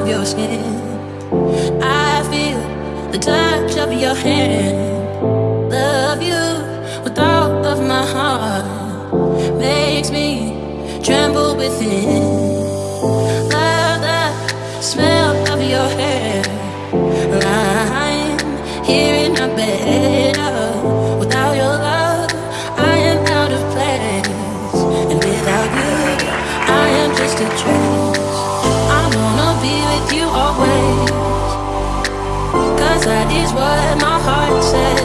of your skin. I feel the touch of your hand. Love you with all of my heart. Makes me tremble within. Love the smell of your hair. I'm here in my bed. you always. Cause that is what my heart says.